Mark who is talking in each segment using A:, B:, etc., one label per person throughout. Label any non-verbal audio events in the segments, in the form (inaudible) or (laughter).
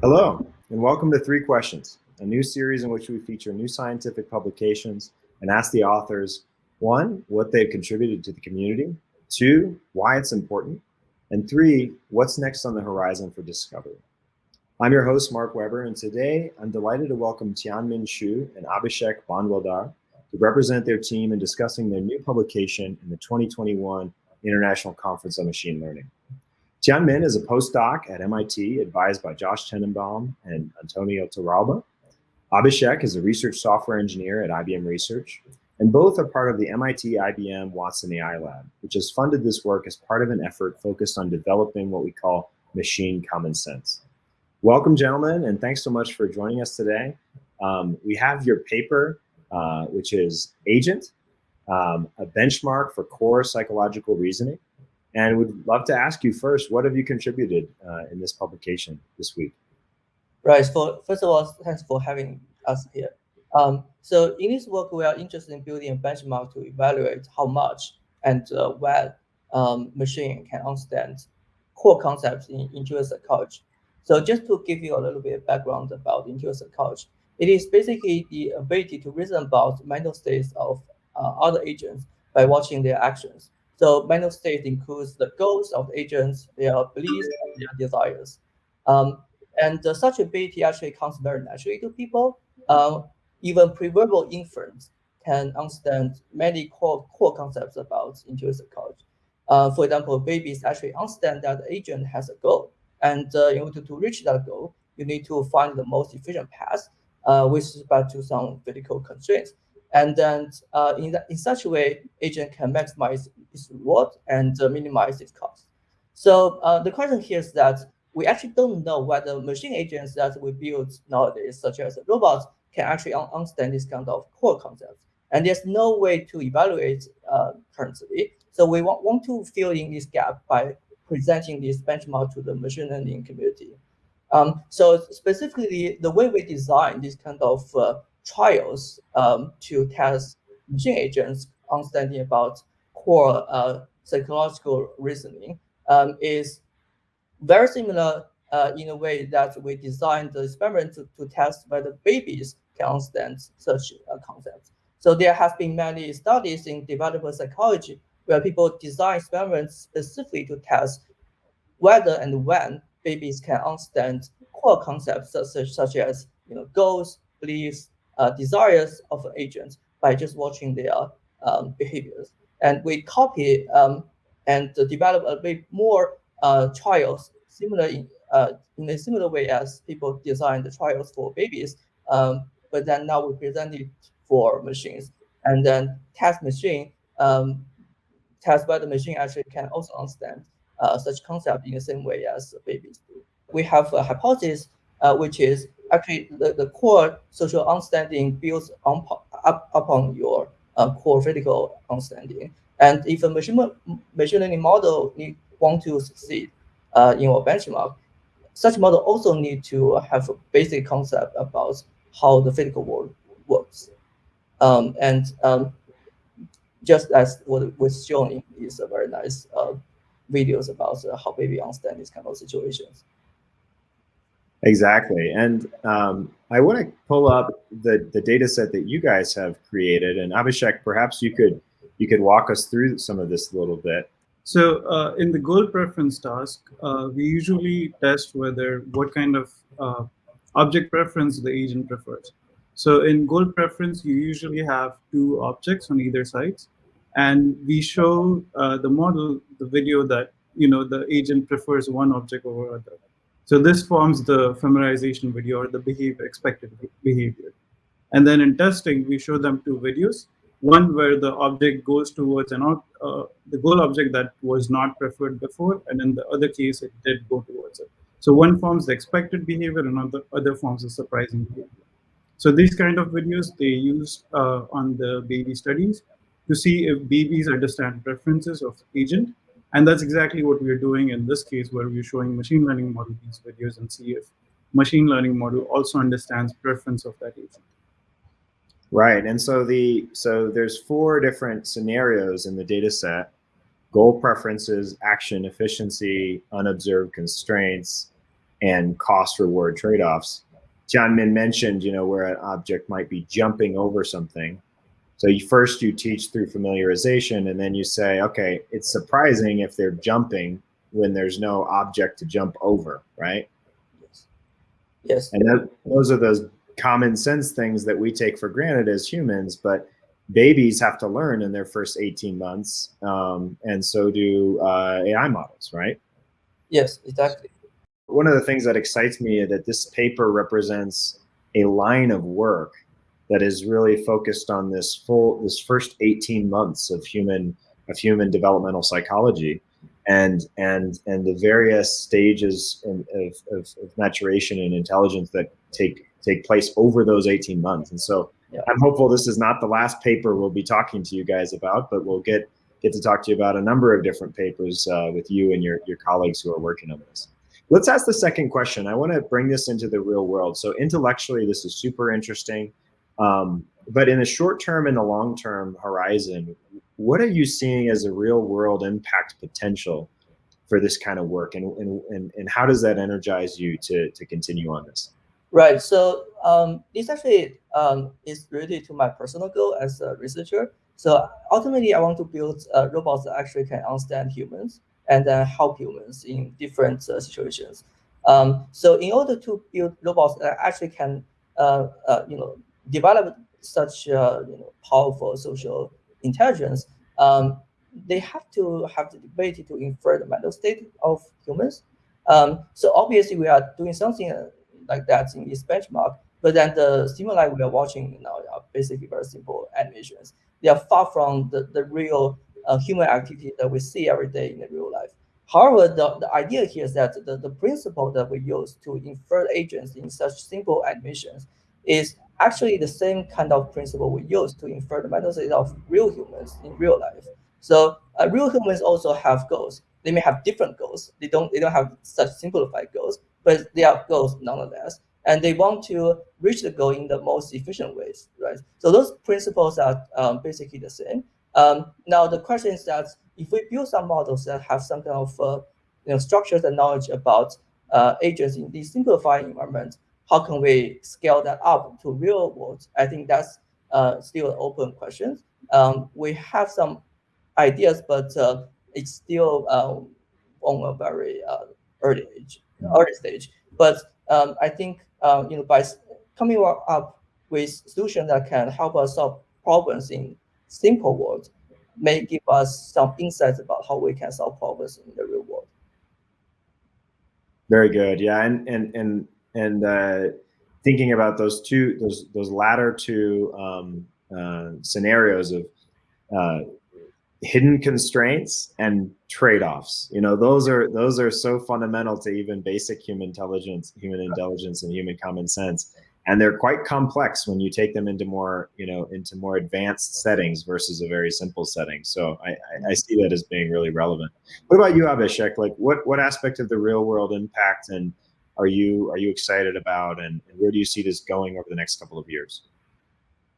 A: Hello, and welcome to Three Questions, a new series in which we feature new scientific publications and ask the authors, one, what they've contributed to the community, two, why it's important, and three, what's next on the horizon for discovery. I'm your host, Mark Weber, and today I'm delighted to welcome Tianmin Shu and Abhishek Bhandwaldar to represent their team in discussing their new publication in the 2021 International Conference on Machine Learning. Tianmin is a postdoc at MIT, advised by Josh Tenenbaum and Antonio Torralba. Abhishek is a research software engineer at IBM Research, and both are part of the MIT IBM Watson AI Lab, which has funded this work as part of an effort focused on developing what we call machine common sense. Welcome, gentlemen, and thanks so much for joining us today. Um, we have your paper, uh, which is Agent, um, a benchmark for core psychological reasoning. And we'd love to ask you first, what have you contributed uh, in this publication this week?
B: Right. So first of all, thanks for having us here. Um, so in this work, we are interested in building a benchmark to evaluate how much and uh, um, machine can understand core concepts in intuitive psychology. So just to give you a little bit of background about intuitive psychology, it is basically the ability to reason about mental states of other agents by watching their actions. So mental state includes the goals of the agents, their beliefs, and their desires. Um, and uh, such ability actually comes very naturally to people. Um, even pre-verbal inference can understand many core, core concepts about intuitive psychology. Uh, for example, babies actually understand that the agent has a goal. And uh, in order to reach that goal, you need to find the most efficient path uh, with respect to some physical constraints. And then uh, in, in such a way, agent can maximize its reward and uh, minimize its cost. So uh, the question here is that we actually don't know whether machine agents that we build nowadays, such as robots, can actually un understand this kind of core concepts. And there's no way to evaluate uh, currently. So we want, want to fill in this gap by presenting this benchmark to the machine learning community. Um, so specifically, the way we design this kind of uh, trials um, to test machine agents understanding about core uh, psychological reasoning um, is very similar uh, in a way that we designed the experiment to, to test whether babies can understand such uh, concepts. So there have been many studies in developer psychology where people design experiments specifically to test whether and when babies can understand core concepts such, such as you know, goals, beliefs, desires of agents by just watching their um, behaviors. And we copy um, and develop a bit more uh, trials similar in, uh, in a similar way as people design the trials for babies. Um, but then now we present it for machines and then test machine, um, test whether machine actually can also understand uh, such concept in the same way as babies do. We have a hypothesis, uh, which is actually the, the core social understanding builds on, up upon your uh, core physical understanding. And if a machine, machine learning model need, want to succeed uh, in your benchmark, such model also need to have a basic concept about how the physical world works. Um, and um, just as what was shown in these very nice uh, videos about how baby understand these kind of situations.
A: Exactly. And um, I want to pull up the, the data set that you guys have created. And Abhishek, perhaps you could you could walk us through some of this a little bit.
C: So uh, in the goal preference task, uh, we usually test whether what kind of uh, object preference the agent prefers. So in goal preference, you usually have two objects on either sides. And we show uh, the model, the video that you know the agent prefers one object over other. So this forms the familiarization video or the behavior, expected behavior. And then in testing, we show them two videos. One where the object goes towards an uh, the goal object that was not preferred before, and in the other case, it did go towards it. So one forms the expected behavior, and the other forms the surprising behavior. So these kind of videos they use uh, on the baby studies to see if babies understand preferences of agent and that's exactly what we're doing in this case, where we're showing machine learning model these videos and see if machine learning model also understands preference of that agent.
A: Right, and so the so there's four different scenarios in the data set. goal preferences, action efficiency, unobserved constraints, and cost reward trade-offs. Tianmin mentioned, you know, where an object might be jumping over something. So you, first you teach through familiarization and then you say, okay, it's surprising if they're jumping when there's no object to jump over, right?
B: Yes. Yes.
A: And that, those are those common sense things that we take for granted as humans, but babies have to learn in their first 18 months, um, and so do uh, AI models, right?
B: Yes, exactly.
A: One of the things that excites me is that this paper represents a line of work that is really focused on this full, this first 18 months of human, of human developmental psychology and and and the various stages of, of, of, maturation and intelligence that take take place over those 18 months. And so yeah. I'm hopeful this is not the last paper we'll be talking to you guys about, but we'll get get to talk to you about a number of different papers uh, with you and your, your colleagues who are working on this. Let's ask the second question. I want to bring this into the real world. So intellectually, this is super interesting. Um, but in the short term and the long term horizon, what are you seeing as a real world impact potential for this kind of work? And, and, and, how does that energize you to, to continue on this?
B: Right. So um, this actually um, is related to my personal goal as a researcher. So ultimately, I want to build uh, robots that actually can understand humans and then help humans in different uh, situations. Um, so in order to build robots that actually can, uh, uh you know, develop such uh, you know, powerful social intelligence, um, they have to have the ability to infer the mental state of humans. Um, so obviously, we are doing something like that in this benchmark. But then the stimuli we are watching now are basically very simple animations. They are far from the, the real uh, human activity that we see every day in the real life. However, the, the idea here is that the, the principle that we use to infer agents in such simple animations is actually the same kind of principle we use to infer the mental of real humans in real life. So uh, real humans also have goals. They may have different goals. They don't they don't have such simplified goals, but they are goals nonetheless. And they want to reach the goal in the most efficient ways, right? So those principles are um, basically the same. Um, now the question is that if we build some models that have some kind of uh, you know structures and knowledge about uh, agents in these simplified environment, how can we scale that up to real world? I think that's uh, still an open question. Um, we have some ideas, but uh, it's still um, on a very uh, early age, early stage. But um, I think uh, you know by coming up with solutions that can help us solve problems in simple world may give us some insights about how we can solve problems in the real world.
A: Very good. Yeah, and and and and uh, thinking about those two, those those latter two um, uh, scenarios of uh, hidden constraints and trade-offs. You know those are those are so fundamental to even basic human intelligence human intelligence and human common sense. And they're quite complex when you take them into more you know into more advanced settings versus a very simple setting. So i i, see that as being really relevant. What about you abhishek? Like what what aspect of the real world impact and are you are you excited about and, and where do you see this going over the next couple of years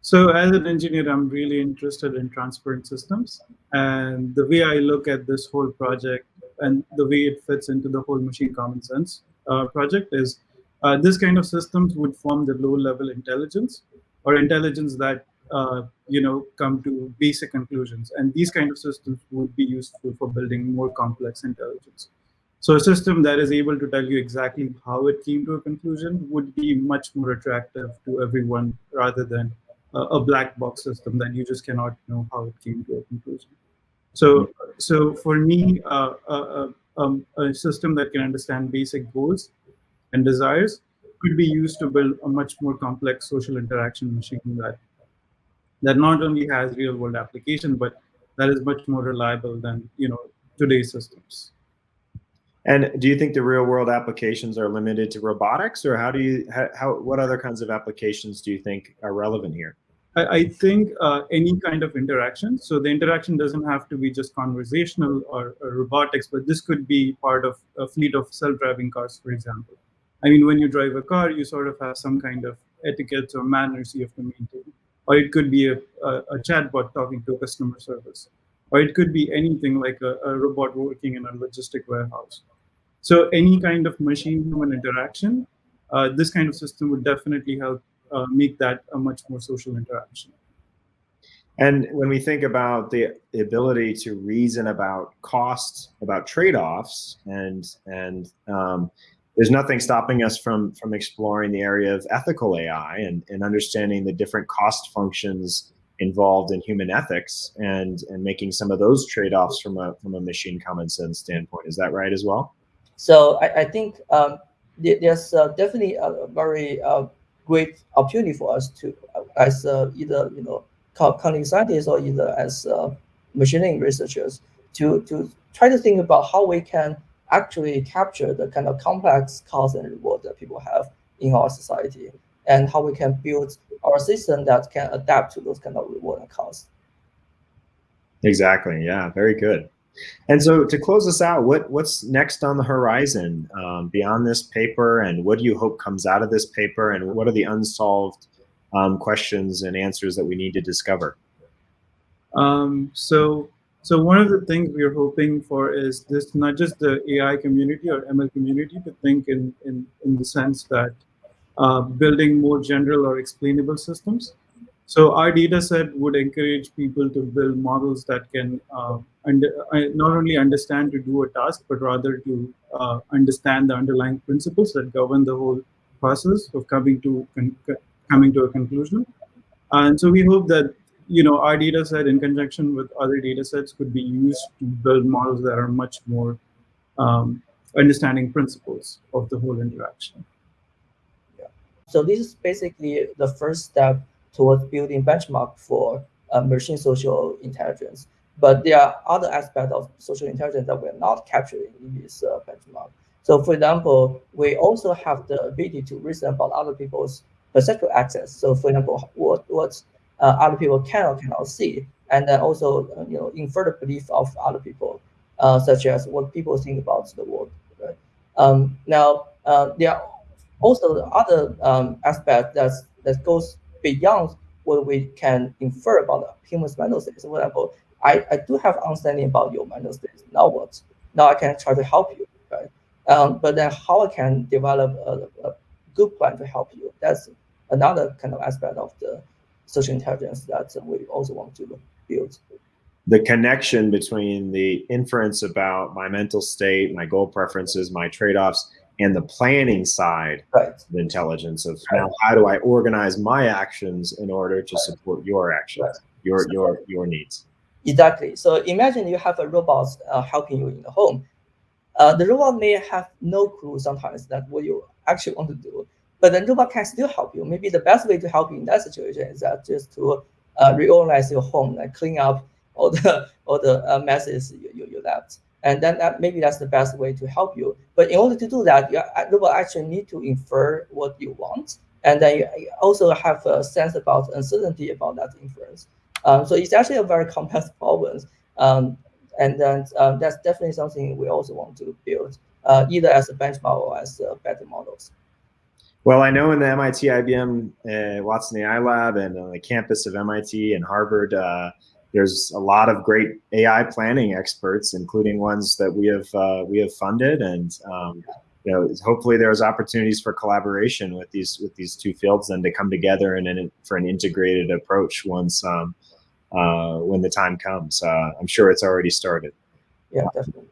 C: so as an engineer, I'm really interested in transparent systems. And the way I look at this whole project and the way it fits into the whole machine common sense uh, project is uh, this kind of systems would form the low level intelligence or intelligence that uh, you know come to basic conclusions. And these kind of systems would be useful for building more complex intelligence. So a system that is able to tell you exactly how it came to a conclusion would be much more attractive to everyone rather than a black box system that you just cannot know how it came to a conclusion. So, so for me, uh, uh, um, a system that can understand basic goals and desires could be used to build a much more complex social interaction machine that that not only has real world application, but that is much more reliable than you know today's systems.
A: And do you think the real world applications are limited to robotics or how do you, how, what other kinds of applications do you think are relevant here?
C: I, I think uh, any kind of interaction. So the interaction doesn't have to be just conversational or, or robotics, but this could be part of a fleet of self-driving cars, for example. I mean, when you drive a car, you sort of have some kind of etiquette or manners you have to maintain. Or it could be a, a, a chatbot talking to a customer service or it could be anything like a, a robot working in a logistic warehouse. So any kind of machine-human interaction, uh, this kind of system would definitely help uh, make that a much more social interaction.
A: And when we think about the, ability to reason about costs, about trade-offs, and and um, there's nothing stopping us from from exploring the area of ethical AI and, and understanding the different cost functions involved in human ethics and and making some of those trade-offs from a from a machine common sense standpoint. Is that right as well?
B: So I, I think um, there's uh, definitely a very uh, great opportunity for us to, uh, as uh, either you know cognitive scientists or either as uh, machine learning researchers to, to try to think about how we can actually capture the kind of complex cost and reward that people have in our society and how we can build our system that can adapt to those kind of reward and costs.
A: Exactly. Yeah. Very good. And so to close us out, what what's next on the horizon um, beyond this paper, and what do you hope comes out of this paper, and what are the unsolved um, questions and answers that we need to discover?
C: Um, so, so one of the things we are hoping for is this not just the AI community or ML community to think in in, in the sense that uh, building more general or explainable systems. So our data set would encourage people to build models that can uh, under, uh, not only understand to do a task, but rather to uh, understand the underlying principles that govern the whole process of coming to coming to a conclusion. And so we hope that you know our data set in conjunction with other data sets could be used to build models that are much more um, understanding principles of the whole interaction.
B: Yeah. So this is basically the first step towards building benchmark for uh, machine social intelligence. But there are other aspects of social intelligence that we're not capturing in this uh, benchmark. So for example, we also have the ability to reason about other people's perceptual access. So for example, what what uh, other people can or cannot see, and then also uh, you know infer the belief of other people, uh, such as what people think about the world. Right? Um, now uh, there are also other um, aspects that that goes beyond what we can infer about human's mental states. For example, I, I do have understanding about your mental states. Now what? Now I can try to help you, right? Um, but then how I can develop a, a good plan to help you. That's another kind of aspect of the social intelligence that we also want to build.
A: The connection between the inference about my mental state, my goal preferences, my trade-offs, and the planning side
B: right.
A: of intelligence of right. now how do I organize my actions in order to support your actions, right. your so, your your needs.
B: Exactly. So imagine you have a robot uh, helping you in the home. Uh, the robot may have no clue sometimes that what you actually want to do, but the robot can still help you. Maybe the best way to help you in that situation is that just to uh, reorganize your home, like clean up all the (laughs) all the uh, messes you, you, you left. And then that, maybe that's the best way to help you. But in order to do that, you robot actually need to infer what you want. And then you also have a sense about uncertainty about that inference. Um, so it's actually a very complex (laughs) problem. Um, and then um, that's definitely something we also want to build, uh, either as a benchmark or as uh, better models.
A: Well, I know in the MIT IBM uh, Watson AI Lab and on the campus of MIT and Harvard, uh, there's a lot of great AI planning experts, including ones that we have uh, we have funded, and um, you know, hopefully there's opportunities for collaboration with these with these two fields and to come together and in, for an integrated approach once um, uh, when the time comes. Uh, I'm sure it's already started.
B: Yeah, definitely.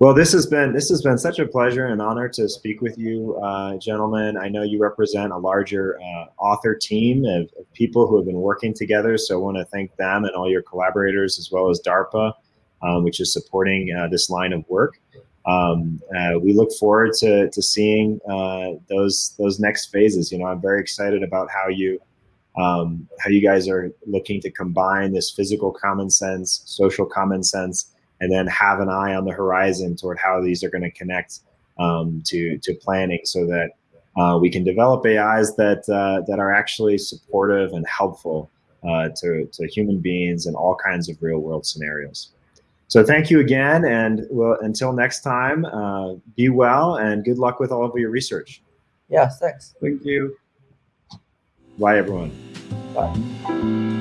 A: Well, this has been this has been such a pleasure and honor to speak with you, uh, gentlemen. I know you represent a larger uh, author team of, of, people who have been working together. So I want to thank them and all your collaborators, as well as DARPA, um, which is supporting uh, this line of work. Um, uh, we look forward to to seeing uh, those those next phases. You know, I'm very excited about how you um, how you guys are looking to combine this physical common sense, social common sense, and then have an eye on the horizon toward how these are going to connect um, to to planning, so that uh, we can develop AIs that uh, that are actually supportive and helpful uh, to to human beings in all kinds of real world scenarios. So thank you again, and well, until next time, uh, be well and good luck with all of your research.
B: Yeah, thanks.
C: Thank you.
A: Bye, everyone.
B: Bye.